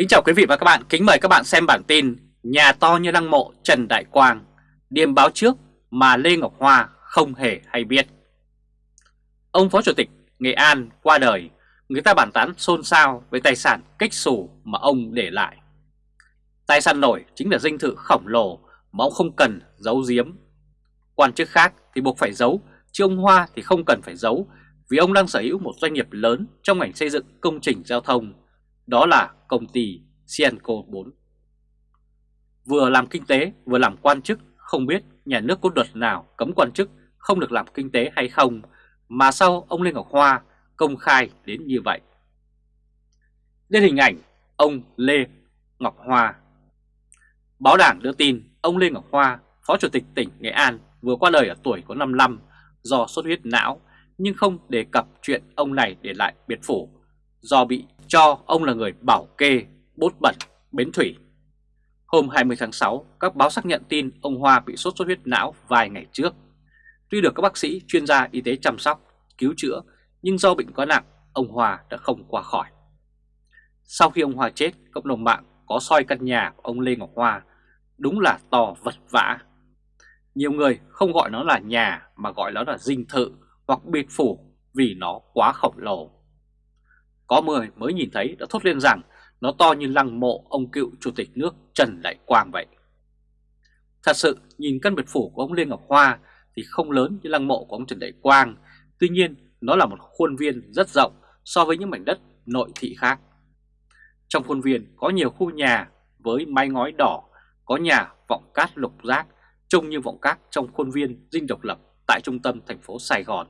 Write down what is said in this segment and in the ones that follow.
Kính chào quý vị và các bạn, kính mời các bạn xem bản tin Nhà to như lăng mộ Trần Đại Quang Điềm báo trước mà Lê Ngọc Hoa không hề hay biết. Ông Phó Chủ tịch Nghệ An qua đời Người ta bàn tán xôn xao với tài sản cách xù mà ông để lại. Tài sản nổi chính là dinh thự khổng lồ mà ông không cần giấu giếm. Quan chức khác thì buộc phải giấu Chứ ông Hoa thì không cần phải giấu Vì ông đang sở hữu một doanh nghiệp lớn trong ngành xây dựng công trình giao thông đó là công ty Sienco 4. Vừa làm kinh tế vừa làm quan chức, không biết nhà nước có luật nào cấm quan chức không được làm kinh tế hay không, mà sau ông Lê Ngọc Hoa công khai đến như vậy. Lên hình ảnh ông Lê Ngọc Hoa. Báo đảng đưa tin ông Lê Ngọc Hoa, Phó Chủ tịch tỉnh Nghệ An vừa qua đời ở tuổi có 55 do xuất huyết não, nhưng không đề cập chuyện ông này để lại biệt phủ do bị cho ông là người bảo kê bốt bẩn bến thủy. Hôm 20 tháng 6, các báo xác nhận tin ông Hoa bị sốt xuất huyết não vài ngày trước. Tuy được các bác sĩ chuyên gia y tế chăm sóc, cứu chữa, nhưng do bệnh quá nặng, ông Hoa đã không qua khỏi. Sau khi ông Hoa chết, cộng đồng mạng có soi căn nhà của ông Lê Ngọc Hoa, đúng là to vật vã. Nhiều người không gọi nó là nhà mà gọi nó là dinh thự hoặc biệt phủ vì nó quá khổng lồ. Có người mới nhìn thấy đã thốt lên rằng nó to như lăng mộ ông cựu chủ tịch nước Trần Đại Quang vậy. Thật sự nhìn căn biệt phủ của ông Lê Ngọc Hoa thì không lớn như lăng mộ của ông Trần Đại Quang, tuy nhiên nó là một khuôn viên rất rộng so với những mảnh đất nội thị khác. Trong khuôn viên có nhiều khu nhà với mái ngói đỏ, có nhà vọng cát lục giác trông như vọng cát trong khuôn viên dinh độc lập tại trung tâm thành phố Sài Gòn.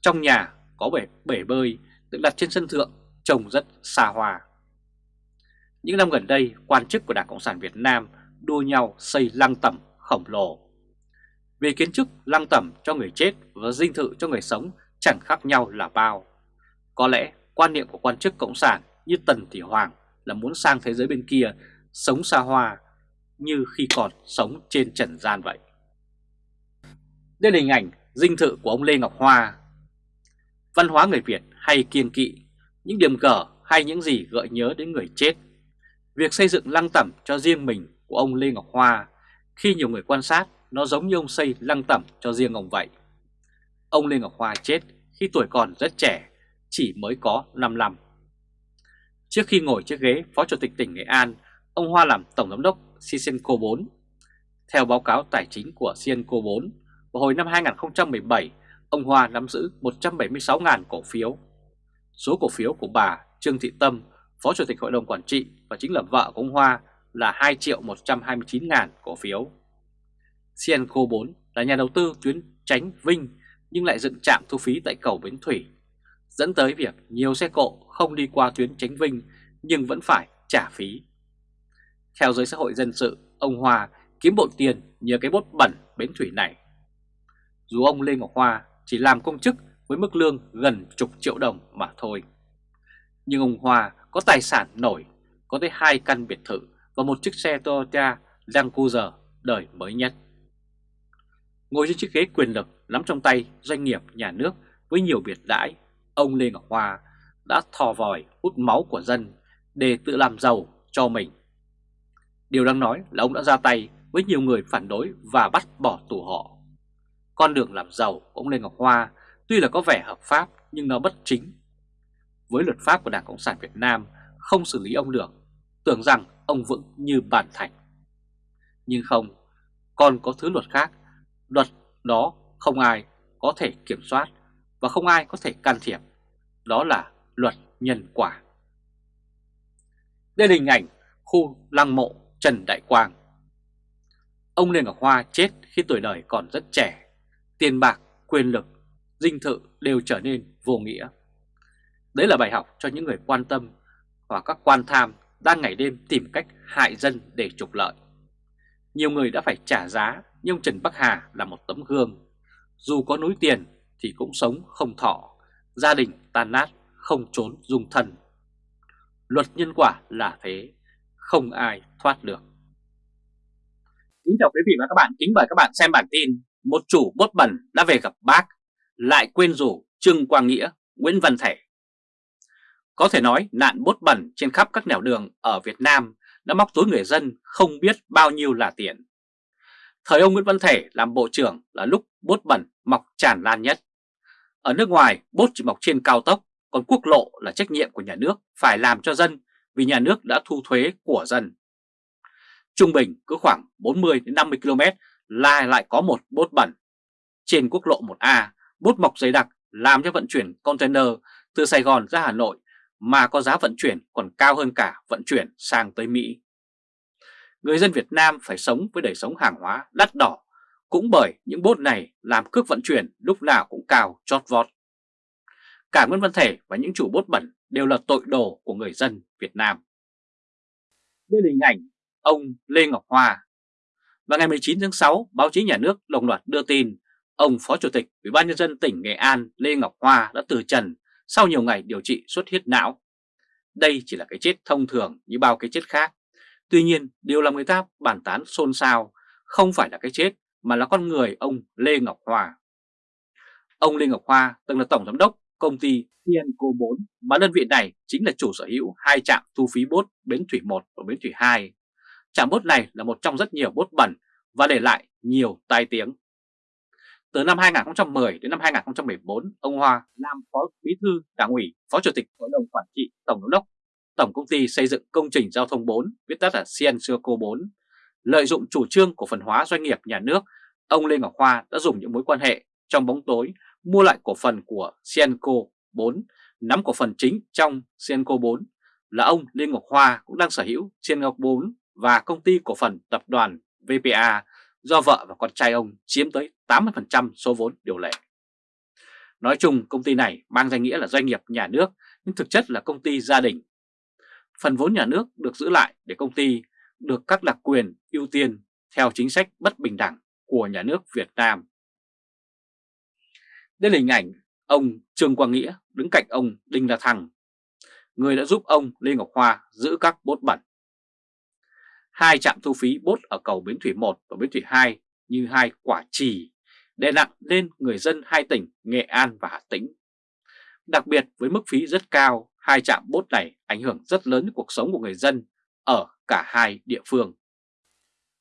Trong nhà có bể, bể bơi được đặt trên sân thượng trông rất xa hoa. Những năm gần đây, quan chức của Đảng Cộng sản Việt Nam đua nhau xây lăng tẩm khổng lồ. Về kiến trúc lăng tẩm cho người chết và dinh thự cho người sống chẳng khác nhau là bao. Có lẽ quan niệm của quan chức Cộng sản như Tần Thị Hoàng là muốn sang thế giới bên kia sống xa hoa như khi còn sống trên trần gian vậy. Đây là hình ảnh dinh thự của ông Lê Ngọc Hoa. Văn hóa người Việt hay kiêng kỵ, những điểm cờ hay những gì gợi nhớ đến người chết. Việc xây dựng lăng tẩm cho riêng mình của ông Lê Ngọc Hoa, khi nhiều người quan sát, nó giống như ông xây lăng tẩm cho riêng ông vậy. Ông Lê Ngọc Hoa chết khi tuổi còn rất trẻ, chỉ mới có 5 năm. Trước khi ngồi chiếc ghế Phó Chủ tịch tỉnh Nghệ An, ông Hoa làm Tổng Giám đốc Sisenco 4. Theo báo cáo tài chính của Sisenco 4, vào hồi năm 2017, ông Hoa nắm giữ 176.000 cổ phiếu Số cổ phiếu của bà Trương Thị Tâm, Phó Chủ tịch Hội đồng Quản trị và chính là vợ của ông Hoa là 2 triệu 129 ngàn cổ phiếu. Cienco 4 là nhà đầu tư tuyến tránh Vinh nhưng lại dựng trạm thu phí tại cầu Bến Thủy, dẫn tới việc nhiều xe cộ không đi qua tuyến tránh Vinh nhưng vẫn phải trả phí. Theo giới xã hội dân sự, ông Hoa kiếm bộ tiền nhờ cái bốt bẩn Bến Thủy này. Dù ông Lê Ngọc Hoa chỉ làm công chức với mức lương gần chục triệu đồng mà thôi. Nhưng ông Hoa có tài sản nổi, có tới hai căn biệt thự và một chiếc xe Toyota Land Cruiser đời mới nhất. Ngồi trên chiếc ghế quyền lực nắm trong tay doanh nghiệp nhà nước với nhiều biệt đãi, ông Lê Ngọc Hoa đã thò vòi hút máu của dân để tự làm giàu cho mình. Điều đang nói là ông đã ra tay với nhiều người phản đối và bắt bỏ tù họ. Con đường làm giàu của ông Lê Ngọc Hoa tuy là có vẻ hợp pháp nhưng nó bất chính. Với luật pháp của Đảng Cộng sản Việt Nam không xử lý ông được, tưởng rằng ông vững như bản thạch. Nhưng không, còn có thứ luật khác, luật đó không ai có thể kiểm soát và không ai có thể can thiệp, đó là luật nhân quả. Đây là hình ảnh khu lăng mộ Trần Đại Quang. Ông Lê Ngọc Hoa chết khi tuổi đời còn rất trẻ, tiền bạc, quyền lực dinh thự đều trở nên vô nghĩa. Đấy là bài học cho những người quan tâm và các quan tham đang ngày đêm tìm cách hại dân để trục lợi. Nhiều người đã phải trả giá nhưng Trần Bắc Hà là một tấm gương. Dù có núi tiền thì cũng sống không thọ, gia đình tan nát, không trốn dung thân. Luật nhân quả là thế, không ai thoát được. Kính chào quý vị và các bạn, kính mời các bạn xem bản tin Một chủ bốt bẩn đã về gặp bác lại quên rủ Trương Quang Nghĩa, Nguyễn Văn Thể. Có thể nói nạn bốt bẩn trên khắp các nẻo đường ở Việt Nam đã móc túi người dân không biết bao nhiêu là tiền. Thời ông Nguyễn Văn Thể làm bộ trưởng là lúc bốt bẩn mọc tràn lan nhất. Ở nước ngoài, bốt chỉ mọc trên cao tốc, còn quốc lộ là trách nhiệm của nhà nước phải làm cho dân vì nhà nước đã thu thuế của dân. Trung bình cứ khoảng 40 đến 50 km là lại có một bốt bẩn. Trên quốc lộ 1A, bút mọc dày đặc làm cho vận chuyển container từ Sài Gòn ra Hà Nội mà có giá vận chuyển còn cao hơn cả vận chuyển sang tới Mỹ. Người dân Việt Nam phải sống với đời sống hàng hóa đắt đỏ cũng bởi những bốt này làm cước vận chuyển lúc nào cũng cao chót vót. Cả Nguyễn Văn Thể và những chủ bốt bẩn đều là tội đồ của người dân Việt Nam. Đây là hình ảnh ông Lê Ngọc Hoa. Và ngày 19 tháng 6, báo chí nhà nước đồng loạt đưa tin ông Phó Chủ tịch Ủy ban nhân dân tỉnh Nghệ An Lê Ngọc Hoa đã từ trần sau nhiều ngày điều trị xuất huyết não. Đây chỉ là cái chết thông thường như bao cái chết khác. Tuy nhiên, điều làm người ta bàn tán xôn xao không phải là cái chết mà là con người ông Lê Ngọc Hoa. Ông Lê Ngọc Hoa từng là tổng giám đốc công ty Tienco 4 mà đơn vị này chính là chủ sở hữu hai trạm thu phí bốt Bến Thủy 1 và Bến Thủy 2. Trạm bốt này là một trong rất nhiều bốt bẩn và để lại nhiều tai tiếng. Từ năm 2010 đến năm 2014, ông Hoa làm Phó Bí thư Đảng ủy, Phó Chủ tịch Hội đồng Quản trị Tổng giám đốc Tổng công ty xây dựng công trình giao thông 4, viết tắt là Ciensurco 4. Lợi dụng chủ trương của phần hóa doanh nghiệp nhà nước, ông Lê Ngọc Hoa đã dùng những mối quan hệ trong bóng tối mua lại cổ phần của Cienco 4, nắm cổ phần chính trong Cienco 4 là ông Lê Ngọc Hoa cũng đang sở hữu Cienco 4 và công ty cổ phần tập đoàn VPA do vợ và con trai ông chiếm tới 80% số vốn điều lệ. Nói chung công ty này mang danh nghĩa là doanh nghiệp nhà nước nhưng thực chất là công ty gia đình. Phần vốn nhà nước được giữ lại để công ty được các đặc quyền ưu tiên theo chính sách bất bình đẳng của nhà nước Việt Nam. Đây là hình ảnh ông Trương Quang Nghĩa đứng cạnh ông Đinh La Thăng, người đã giúp ông Lê Ngọc Hoa giữ các bốt bẩn. Hai trạm thu phí bốt ở cầu Bến Thủy 1 và Bến Thủy 2 như hai quả trì đè nặng lên người dân hai tỉnh Nghệ An và Hà Tĩnh. Đặc biệt với mức phí rất cao, hai trạm bốt này ảnh hưởng rất lớn đến cuộc sống của người dân ở cả hai địa phương.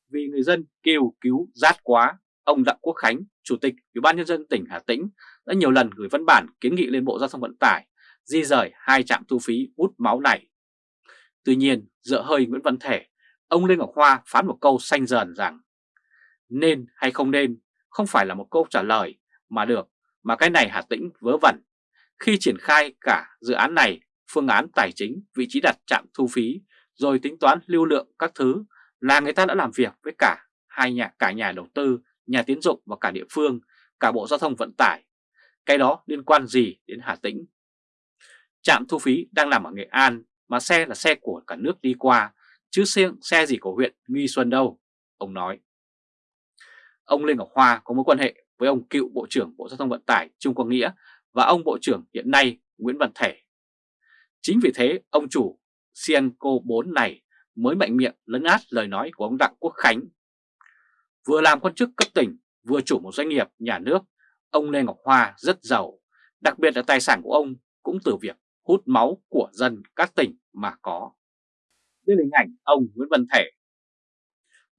Vì người dân kêu cứu rát quá, ông Đặng Quốc Khánh, Chủ tịch Ủy ban nhân dân tỉnh Hà Tĩnh đã nhiều lần gửi văn bản kiến nghị lên Bộ Giao thông Vận tải di rời hai trạm thu phí hút máu này. Tuy nhiên, dựa hơi Nguyễn Văn Thể, ông Lê Ngọc Hoa phán một câu xanh dần rằng nên hay không nên không phải là một câu trả lời mà được, mà cái này Hà Tĩnh vớ vẩn. Khi triển khai cả dự án này, phương án tài chính, vị trí đặt trạm thu phí, rồi tính toán lưu lượng các thứ là người ta đã làm việc với cả hai nhà cả nhà đầu tư, nhà tiến dụng và cả địa phương, cả Bộ Giao thông Vận tải. Cái đó liên quan gì đến Hà Tĩnh? Trạm thu phí đang nằm ở Nghệ An mà xe là xe của cả nước đi qua, chứ xe, xe gì của huyện Nghi Xuân đâu, ông nói. Ông Lê Ngọc Hoa có mối quan hệ với ông cựu Bộ trưởng Bộ Giao thông Vận tải Trung Quang Nghĩa và ông Bộ trưởng hiện nay Nguyễn Văn Thể. Chính vì thế ông chủ Cienco 4 này mới mạnh miệng lấn át lời nói của ông Đặng Quốc Khánh. Vừa làm quan chức cấp tỉnh, vừa chủ một doanh nghiệp nhà nước, ông Lê Ngọc Hoa rất giàu, đặc biệt là tài sản của ông cũng từ việc hút máu của dân các tỉnh mà có đến hình ảnh ông Nguyễn Văn Thể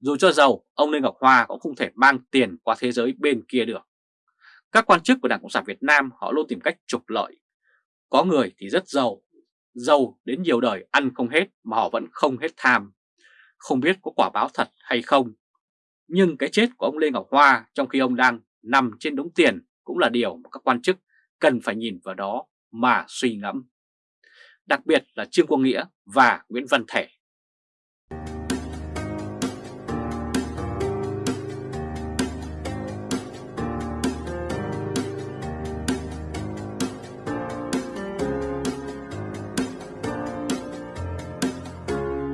dù cho giàu, ông Lê Ngọc Hoa cũng không thể mang tiền qua thế giới bên kia được. Các quan chức của Đảng Cộng sản Việt Nam họ luôn tìm cách trục lợi. Có người thì rất giàu, giàu đến nhiều đời ăn không hết mà họ vẫn không hết tham. Không biết có quả báo thật hay không. Nhưng cái chết của ông Lê Ngọc Hoa trong khi ông đang nằm trên đống tiền cũng là điều mà các quan chức cần phải nhìn vào đó mà suy ngẫm. Đặc biệt là Trương Quang Nghĩa và Nguyễn Văn Thể.